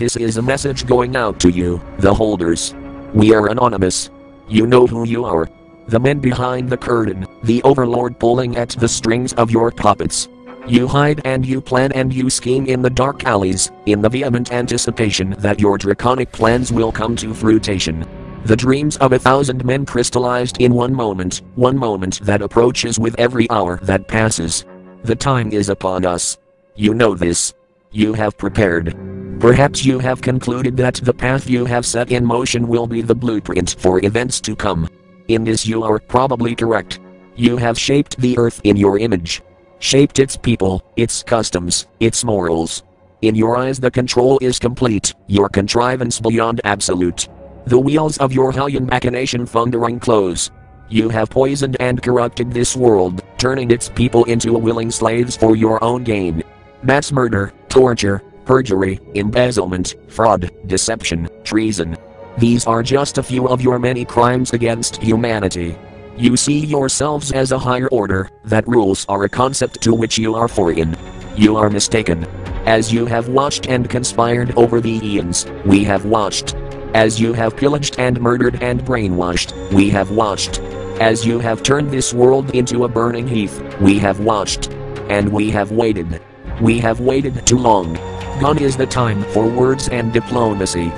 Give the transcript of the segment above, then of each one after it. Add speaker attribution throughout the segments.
Speaker 1: This is a message going out to you, the holders. We are anonymous. You know who you are. The men behind the curtain, the overlord pulling at the strings of your puppets. You hide and you plan and you scheme in the dark alleys, in the vehement anticipation that your draconic plans will come to fruition. The dreams of a thousand men crystallized in one moment, one moment that approaches with every hour that passes. The time is upon us. You know this. You have prepared. Perhaps you have concluded that the path you have set in motion will be the blueprint for events to come. In this you are probably correct. You have shaped the earth in your image. Shaped its people, its customs, its morals. In your eyes the control is complete, your contrivance beyond absolute. The wheels of your hellion machination thundering close. You have poisoned and corrupted this world, turning its people into willing slaves for your own gain. Mass murder, torture, perjury, embezzlement, fraud, deception, treason. These are just a few of your many crimes against humanity. You see yourselves as a higher order, that rules are a concept to which you are foreign. You are mistaken. As you have watched and conspired over the eons, we have watched. As you have pillaged and murdered and brainwashed, we have watched. As you have turned this world into a burning heath, we have watched. And we have waited. We have waited too long. Gone is the time for words and diplomacy.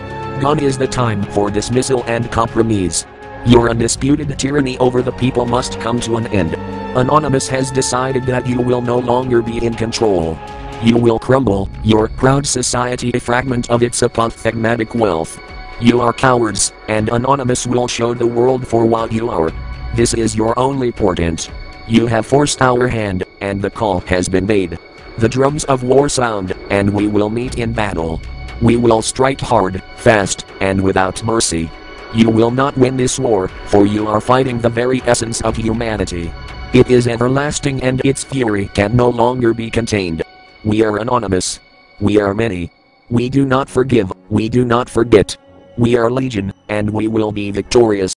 Speaker 1: Gone is the time for dismissal and compromise. Your undisputed tyranny over the people must come to an end. Anonymous has decided that you will no longer be in control. You will crumble, your proud society a fragment of its apophthegmatic wealth. You are cowards, and Anonymous will show the world for what you are. This is your only portent. You have forced our hand, and the call has been made. The drums of war sound, and we will meet in battle. We will strike hard, fast, and without mercy. You will not win this war, for you are fighting the very essence of humanity. It is everlasting and its fury can no longer be contained. We are anonymous. We are many. We do not forgive, we do not forget. We are legion, and we will be victorious.